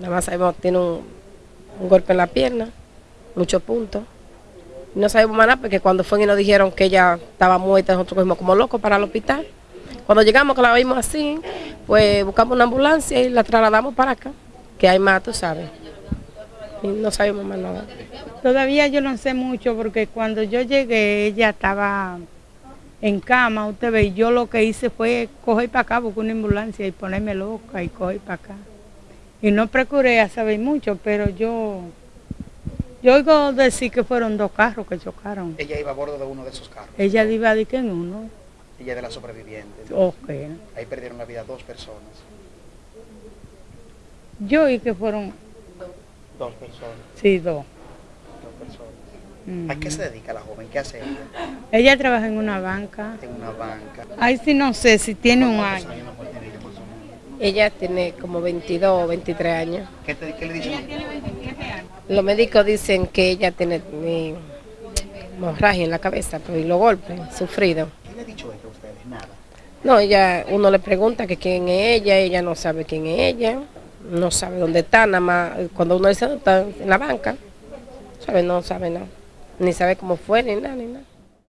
Nada más sabemos tiene un, un golpe en la pierna, muchos puntos. No sabemos más nada porque cuando fue y nos dijeron que ella estaba muerta, nosotros fuimos como locos para el hospital. Cuando llegamos, que la vimos así, pues buscamos una ambulancia y la trasladamos para acá, que hay más, tú sabes. Y no sabemos más nada. Todavía yo no sé mucho porque cuando yo llegué ella estaba en cama, usted ve, yo lo que hice fue coger para acá, buscar una ambulancia y ponerme loca y coger para acá. Y no procuré a saber mucho, pero yo, yo oigo decir que fueron dos carros que chocaron. Ella iba a bordo de uno de esos carros. Ella iba de que en uno. Ella de la sobreviviente. Ok. Ahí perdieron la vida dos personas. Yo oí que fueron, Dos personas. sí, dos. Dos personas. ¿A qué se dedica la joven? ¿Qué hace ella? Ella trabaja en una banca. En una banca. Ahí sí no sé si tiene un ¿Cuántos año. años mejor tiene ella, más o menos? Ella tiene como 22 o 23 años. ¿Qué, te- qué le dicen? Los médicos dicen que ella tiene eh, hemorragia en la cabeza, pues, y los golpes sufridos. ¿Qué le ha dicho ella a ustedes? Nada. No, ella, uno le pregunta que quién es ella, ella no sabe quién es ella, no sabe dónde está, nada más, cuando uno dice "No, está en la banca, sabe, no sabe nada, ni sabe cómo fue, ni nada, ni nada.